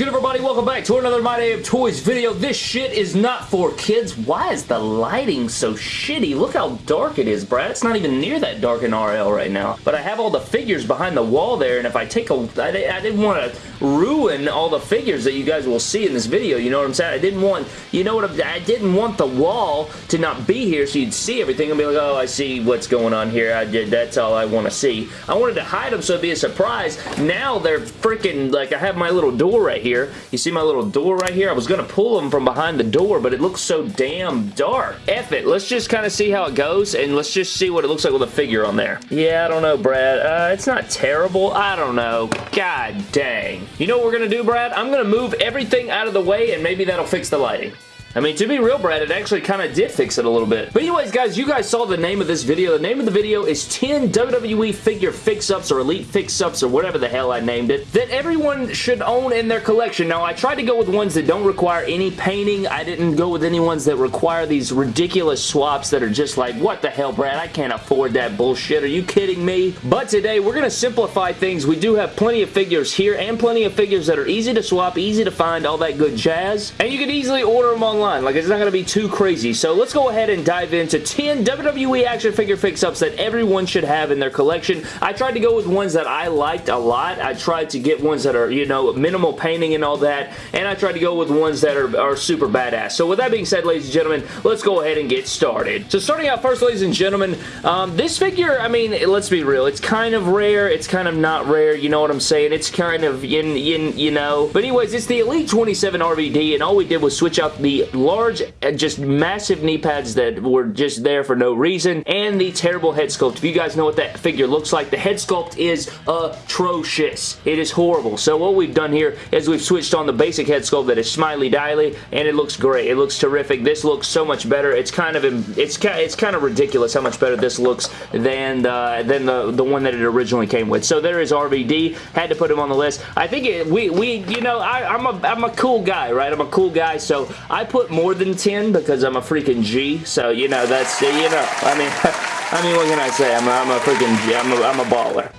good, everybody? Welcome back to another My Damn Toys video. This shit is not for kids. Why is the lighting so shitty? Look how dark it is, Brad. It's not even near that dark in RL right now. But I have all the figures behind the wall there, and if I take a... I, I didn't want to ruin all the figures that you guys will see in this video, you know what I'm saying? I didn't want... You know what I'm... I didn't want the wall to not be here so you'd see everything and be like, oh, I see what's going on here. I did. That's all I want to see. I wanted to hide them so it'd be a surprise. Now they're freaking... Like, I have my little door right here. You see my little door right here? I was going to pull them from behind the door, but it looks so damn dark. F it. Let's just kind of see how it goes, and let's just see what it looks like with a figure on there. Yeah, I don't know, Brad. Uh, it's not terrible. I don't know. God dang. You know what we're going to do, Brad? I'm going to move everything out of the way, and maybe that'll fix the lighting. I mean, to be real, Brad, it actually kind of did fix it a little bit. But anyways, guys, you guys saw the name of this video. The name of the video is 10 WWE figure fix-ups or elite fix-ups or whatever the hell I named it that everyone should own in their collection. Now, I tried to go with ones that don't require any painting. I didn't go with any ones that require these ridiculous swaps that are just like, what the hell, Brad? I can't afford that bullshit. Are you kidding me? But today, we're going to simplify things. We do have plenty of figures here and plenty of figures that are easy to swap, easy to find, all that good jazz. And you can easily order them online Like, it's not going to be too crazy. So let's go ahead and dive into 10 WWE action figure fix-ups that everyone should have in their collection. I tried to go with ones that I liked a lot. I tried to get ones that are, you know, minimal painting and all that. And I tried to go with ones that are, are super badass. So with that being said, ladies and gentlemen, let's go ahead and get started. So starting out first, ladies and gentlemen, um, this figure, I mean, let's be real. It's kind of rare. It's kind of not rare. You know what I'm saying? It's kind of, in, in, you know. But anyways, it's the Elite 27 RVD, and all we did was switch out the large, uh, just massive knee pads that were just there for no reason, and the terrible head sculpt. If you guys know what that figure looks like, the head sculpt is atrocious. It is horrible. So what we've done here is we've switched on the basic head sculpt that is smiley diley, and it looks great. It looks terrific. This looks so much better. It's kind of it's it's kind of ridiculous how much better this looks than the, than the the one that it originally came with. So there is RVD. Had to put him on the list. I think it, we we you know I, I'm a I'm a cool guy, right? I'm a cool guy, so I put more than 10 because I'm a freaking G. So, you know, that's, you know, I mean, I mean, what can I say? I'm a, I'm a freaking G. I'm a, I'm a baller.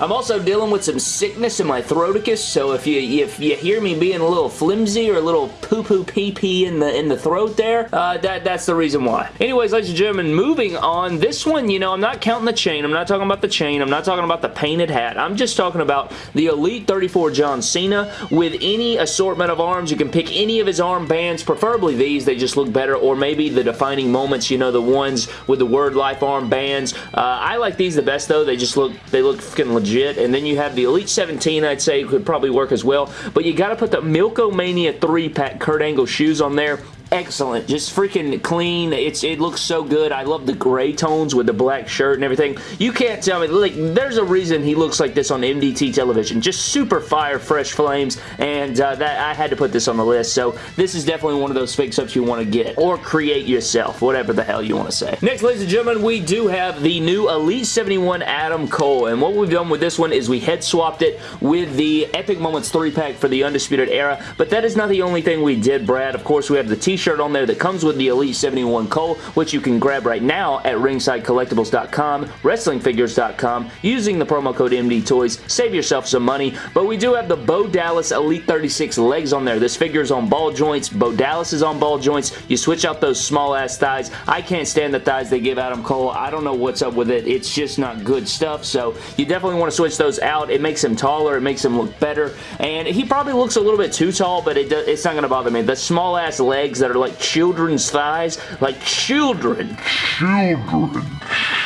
I'm also dealing with some sickness in my throaticus, so if you if you hear me being a little flimsy or a little poo-poo pee-pee in the in the throat there, uh, that that's the reason why. Anyways, ladies and gentlemen, moving on. This one, you know, I'm not counting the chain. I'm not talking about the chain. I'm not talking about the painted hat. I'm just talking about the Elite 34 John Cena with any assortment of arms. You can pick any of his arm bands, preferably these. They just look better, or maybe the defining moments, you know, the ones with the word life arm bands. Uh, I like these the best, though. They just look, they look freaking legit. And then you have the Elite 17, I'd say it could probably work as well. But you got to put the Milk-O-Mania 3-pack Kurt Angle shoes on there excellent. Just freaking clean. It's It looks so good. I love the gray tones with the black shirt and everything. You can't tell me. Like, there's a reason he looks like this on MDT television. Just super fire, fresh flames, and uh, that I had to put this on the list. So this is definitely one of those fix-ups you want to get or create yourself, whatever the hell you want to say. Next, ladies and gentlemen, we do have the new Elite 71 Adam Cole, and what we've done with this one is we head swapped it with the Epic Moments 3-pack for the Undisputed Era, but that is not the only thing we did, Brad. Of course, we have the t-shirt t-shirt on there that comes with the Elite 71 Cole, which you can grab right now at ringsidecollectibles.com, wrestlingfigures.com, using the promo code MDTOYS. Save yourself some money. But we do have the Bo Dallas Elite 36 legs on there. This figure is on ball joints. Bo Dallas is on ball joints. You switch out those small-ass thighs. I can't stand the thighs they give Adam Cole. I don't know what's up with it. It's just not good stuff, so you definitely want to switch those out. It makes him taller. It makes him look better, and he probably looks a little bit too tall, but it it's not going to bother me. The small-ass legs that are like children's thighs. Like children. Children.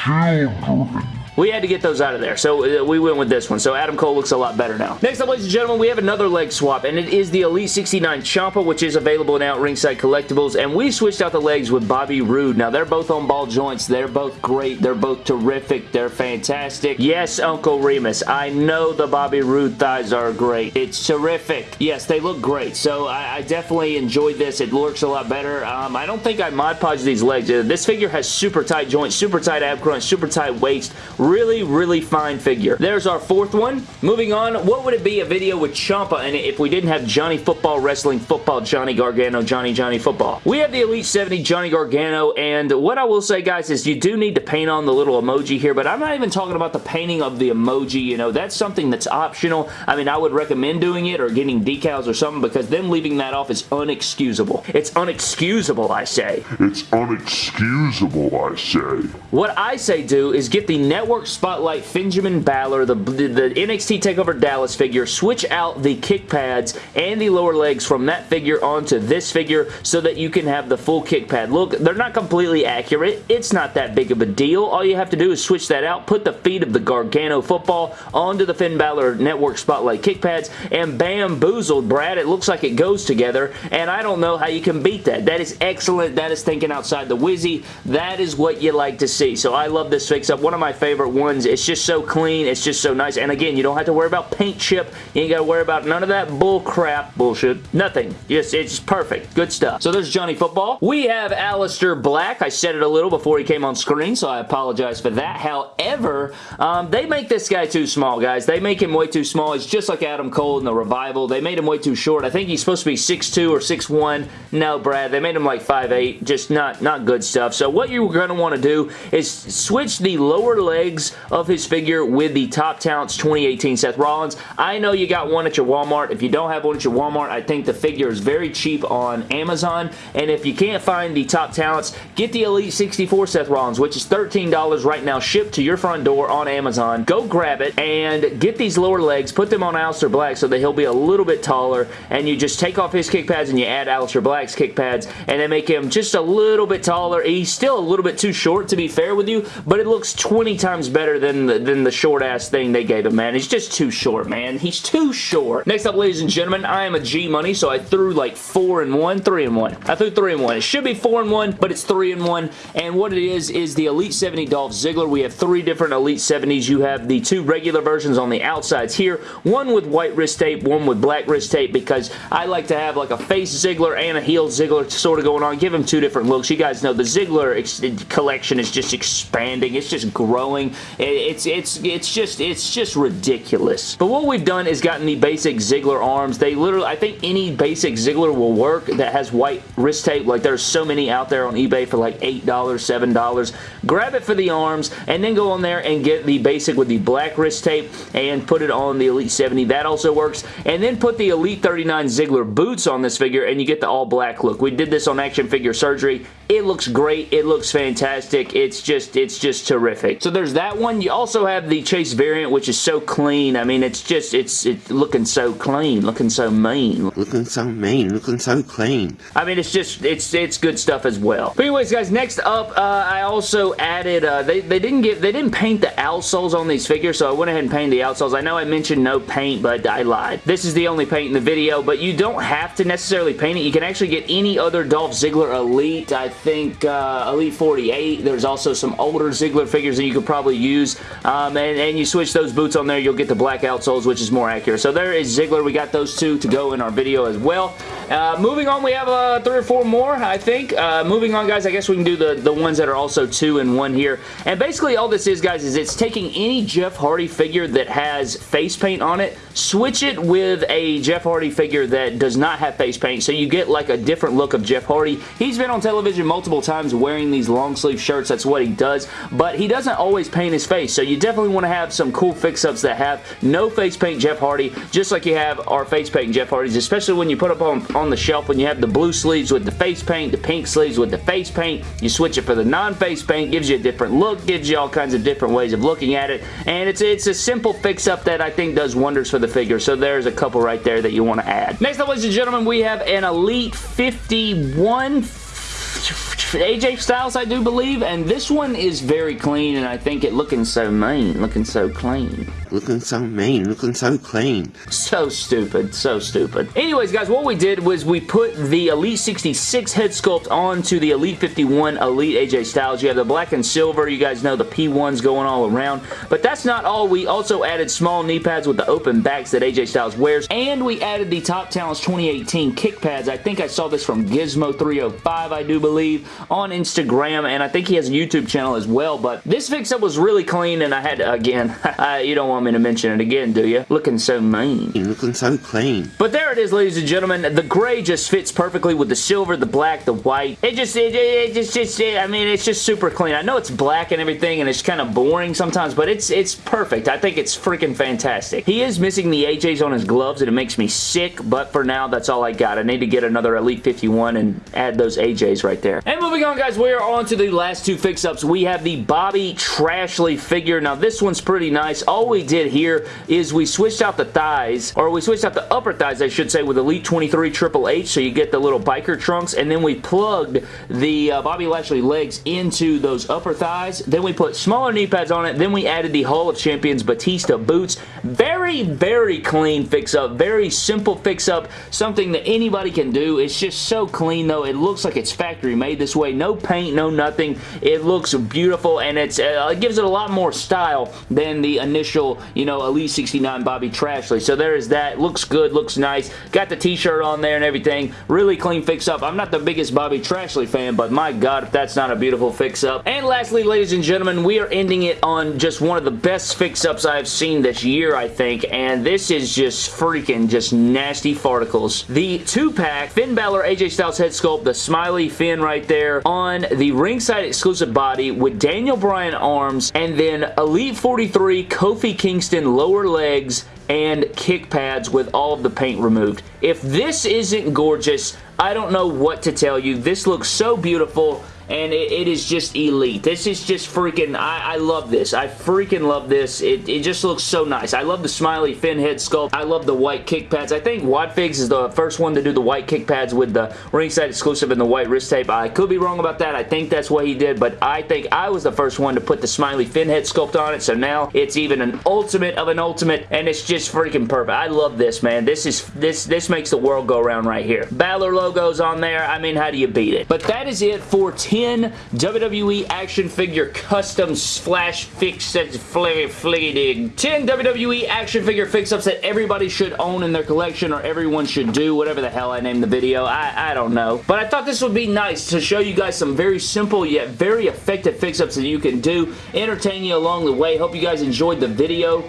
Children. We had to get those out of there, so uh, we went with this one. So Adam Cole looks a lot better now. Next up, ladies and gentlemen, we have another leg swap, and it is the Elite 69 Ciampa, which is available now at Ringside Collectibles, and we switched out the legs with Bobby Roode. Now, they're both on ball joints. They're both great. They're both terrific. They're fantastic. Yes, Uncle Remus, I know the Bobby Roode thighs are great. It's terrific. Yes, they look great, so I, I definitely enjoyed this. It looks a lot better. Um, I don't think I Mod Podge these legs. Uh, this figure has super tight joints, super tight ab crunch, super tight waist, Really, really fine figure. There's our fourth one. Moving on, what would it be a video with Ciampa in it if we didn't have Johnny Football Wrestling Football Johnny Gargano Johnny Johnny Football? We have the Elite 70 Johnny Gargano, and what I will say, guys, is you do need to paint on the little emoji here, but I'm not even talking about the painting of the emoji, you know, that's something that's optional. I mean, I would recommend doing it or getting decals or something because them leaving that off is unexcusable. It's unexcusable, I say. It's unexcusable, I say. What I say do is get the Network Spotlight Benjamin Balor, the, the, the NXT TakeOver Dallas figure, switch out the kick pads and the lower legs from that figure onto this figure so that you can have the full kick pad. Look, they're not completely accurate. It's not that big of a deal. All you have to do is switch that out, put the feet of the Gargano football onto the Finn Balor Network Spotlight kick pads, and bamboozled, Brad. It looks like it goes together, and I don't know how you can beat that. That is excellent. That is thinking outside the wizzy. That is what you like to see. So I love this fix-up. One of my favorite ones. It's just so clean. It's just so nice. And again, you don't have to worry about paint chip. You ain't got to worry about none of that bull crap bullshit. Nothing. Just, it's perfect. Good stuff. So there's Johnny Football. We have Aleister Black. I said it a little before he came on screen, so I apologize for that. However, um, they make this guy too small, guys. They make him way too small. He's just like Adam Cole in the Revival. They made him way too short. I think he's supposed to be 6'2 or 6'1. No, Brad. They made him like 5'8. Just not, not good stuff. So what you're going to want to do is switch the lower legs of his figure with the Top Talents 2018 Seth Rollins. I know you got one at your Walmart. If you don't have one at your Walmart, I think the figure is very cheap on Amazon. And if you can't find the Top Talents, get the Elite 64 Seth Rollins, which is $13 right now, shipped to your front door on Amazon. Go grab it and get these lower legs, put them on Aleister Black so that he'll be a little bit taller, and you just take off his kick pads and you add Aleister Black's kick pads, and then make him just a little bit taller. He's still a little bit too short, to be fair with you, but it looks 20 times better than the, than the short-ass thing they gave him, man. He's just too short, man. He's too short. Next up, ladies and gentlemen, I am a G-Money, so I threw like 4 and 1, 3 and 1. I threw 3 and 1. It should be 4 and 1, but it's 3 and 1, and what it is is the Elite 70 Dolph Ziggler. We have three different Elite 70s. You have the two regular versions on the outsides here, one with white wrist tape, one with black wrist tape, because I like to have like a face Ziggler and a heel Ziggler sort of going on. Give him two different looks. You guys know the Ziggler collection is just expanding. It's just growing. It's it's it's just it's just ridiculous. But what we've done is gotten the basic Ziggler arms. They literally, I think any basic Ziggler will work that has white wrist tape. Like there's so many out there on eBay for like $8, $7. Grab it for the arms and then go on there and get the basic with the black wrist tape and put it on the Elite 70. That also works. And then put the Elite 39 Ziggler boots on this figure and you get the all black look. We did this on Action Figure Surgery. It looks great. It looks fantastic. It's just, it's just terrific. So there's that one. You also have the Chase variant, which is so clean. I mean, it's just, it's, it's looking so clean, looking so mean. Looking so mean, looking so clean. I mean, it's just, it's, it's good stuff as well. But anyways, guys, next up, uh, I also added, uh, they, they didn't get, they didn't paint the outsoles on these figures, so I went ahead and painted the outsoles. I know I mentioned no paint, but I lied. This is the only paint in the video, but you don't have to necessarily paint it. You can actually get any other Dolph Ziggler Elite. I think uh, Elite 48. There's also some older Ziggler figures that you could probably use, um, and, and you switch those boots on there, you'll get the black outsoles, which is more accurate. So there is Ziggler. We got those two to go in our video as well. Uh, moving on, we have uh, three or four more, I think. Uh, moving on, guys, I guess we can do the, the ones that are also two and one here. And basically all this is, guys, is it's taking any Jeff Hardy figure that has face paint on it, switch it with a Jeff Hardy figure that does not have face paint, so you get like a different look of Jeff Hardy. He's been on television multiple times wearing these long sleeve shirts. That's what he does, but he doesn't always paint his face, so you definitely want to have some cool fix-ups that have no face paint Jeff Hardy, just like you have our face paint Jeff Hardys, especially when you put up on, on the shelf when you have the blue sleeves with the face paint, the pink sleeves with the face paint. You switch it for the non-face paint, gives you a different look, gives you all kinds of different ways of looking at it, and it's, it's a simple fix-up that I think does wonders for the figure, so there's a couple right there that you want to add. Next up, ladies and gentlemen, we have an Elite 51 AJ Styles, I do believe, and this one is very clean, and I think it looking so mean, looking so clean. Looking so mean, looking so clean. So stupid, so stupid. Anyways, guys, what we did was we put the Elite 66 head sculpt onto the Elite 51 Elite AJ Styles. You have the black and silver, you guys know the P1s going all around, but that's not all. We also added small knee pads with the open backs that AJ Styles wears, and we added the Top Talents 2018 kick pads. I think I saw this from Gizmo 305, I do believe. on Instagram, and I think he has a YouTube channel as well, but this fix-up was really clean, and I had, again, you don't want me to mention it again, do you? Looking so mean. Looking so clean. But there it is, ladies and gentlemen. The gray just fits perfectly with the silver, the black, the white. It just, it, it just, just, it, I mean, it's just super clean. I know it's black and everything, and it's kind of boring sometimes, but it's, it's perfect. I think it's freaking fantastic. He is missing the AJs on his gloves, and it makes me sick, but for now, that's all I got. I need to get another Elite 51 and add those AJs right there. And moving on, guys, we are on to the last two fix-ups. We have the Bobby Trashley figure. Now, this one's pretty nice. All we did here is we switched out the thighs, or we switched out the upper thighs, I should say, with Elite 23 Triple H, so you get the little biker trunks, and then we plugged the uh, Bobby Lashley legs into those upper thighs. Then we put smaller knee pads on it. Then we added the Hall of Champions Batista boots. Very, very clean fix-up. Very simple fix-up. Something that anybody can do. It's just so clean, though. It looks like it's factory made this way. No paint, no nothing. It looks beautiful, and it's uh, it gives it a lot more style than the initial, you know, Elite 69 Bobby Trashley. So there is that. Looks good, looks nice. Got the t-shirt on there and everything. Really clean fix-up. I'm not the biggest Bobby Trashley fan, but my God, if that's not a beautiful fix-up. And lastly, ladies and gentlemen, we are ending it on just one of the best fix-ups I've seen this year, I think, and this is just freaking just nasty farticles. The two-pack Finn Balor AJ Styles head sculpt, the smiley Finn right there on the ringside exclusive body with Daniel Bryan arms, and then Elite 43 Kofi lower legs and kick pads with all of the paint removed. If this isn't gorgeous, I don't know what to tell you. This looks so beautiful and it, it is just elite. This is just freaking, I, I love this. I freaking love this. It, it just looks so nice. I love the smiley Finn head sculpt. I love the white kick pads. I think Wadfigs is the first one to do the white kick pads with the ringside exclusive and the white wrist tape. I could be wrong about that. I think that's what he did, but I think I was the first one to put the smiley Finn head sculpt on it, so now it's even an ultimate of an ultimate, and it's just freaking perfect. I love this, man. This is this this makes the world go around right here. Balor logos on there. I mean, how do you beat it? But that is it for 10 10 WWE action figure custom flash fix fliggy dig. 10 WWE action figure fix-ups that everybody should own in their collection or everyone should do, whatever the hell I named the video. I, I don't know. But I thought this would be nice to show you guys some very simple yet very effective fix-ups that you can do, entertain you along the way. Hope you guys enjoyed the video.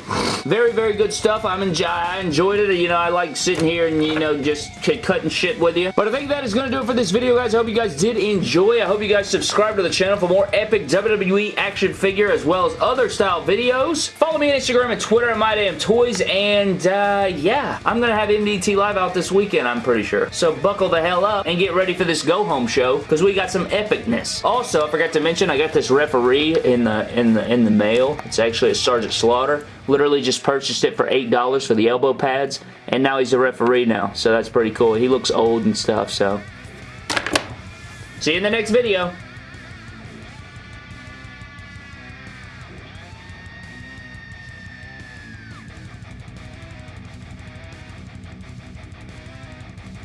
Very, very good stuff. I'm enjoy I enjoyed it. You know, I like sitting here and, you know, just cutting shit with you. But I think that is going to do it for this video, guys. I hope you guys did enjoy. I hope you guys guys subscribe to the channel for more epic WWE action figure as well as other style videos. Follow me on Instagram and Twitter at MyDamnToys and uh, yeah, I'm going to have MDT Live out this weekend, I'm pretty sure. So buckle the hell up and get ready for this go-home show because we got some epicness. Also, I forgot to mention, I got this referee in the, in the, in the mail. It's actually a Sergeant Slaughter. Literally just purchased it for $8 for the elbow pads and now he's a referee now. So that's pretty cool. He looks old and stuff, so See you in the next video.